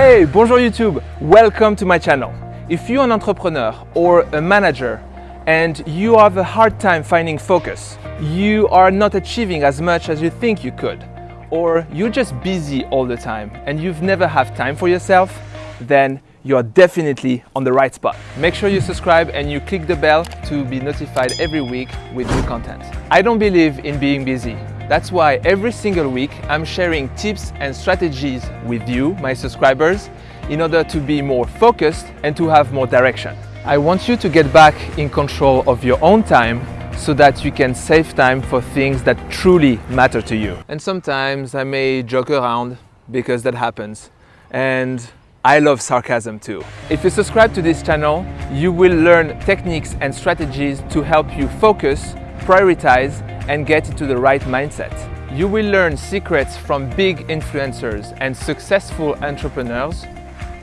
Hey, bonjour YouTube! Welcome to my channel. If you're an entrepreneur or a manager and you have a hard time finding focus, you are not achieving as much as you think you could, or you're just busy all the time and you've never have time for yourself, then you're definitely on the right spot. Make sure you subscribe and you click the bell to be notified every week with new content. I don't believe in being busy. That's why every single week I'm sharing tips and strategies with you, my subscribers, in order to be more focused and to have more direction. I want you to get back in control of your own time so that you can save time for things that truly matter to you. And sometimes I may joke around because that happens. And I love sarcasm too. If you subscribe to this channel, you will learn techniques and strategies to help you focus, prioritize, and get into the right mindset. You will learn secrets from big influencers and successful entrepreneurs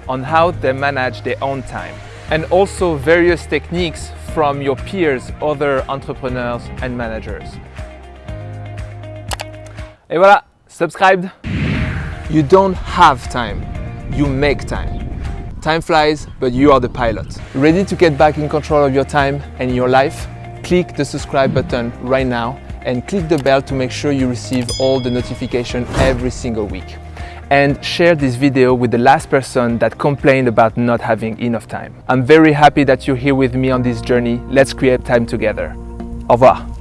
on how they manage their own time and also various techniques from your peers, other entrepreneurs and managers. Et voilà, subscribed. You don't have time, you make time. Time flies, but you are the pilot. Ready to get back in control of your time and your life? Click the subscribe button right now and click the bell to make sure you receive all the notification every single week. And share this video with the last person that complained about not having enough time. I'm very happy that you're here with me on this journey. Let's create time together. Au revoir.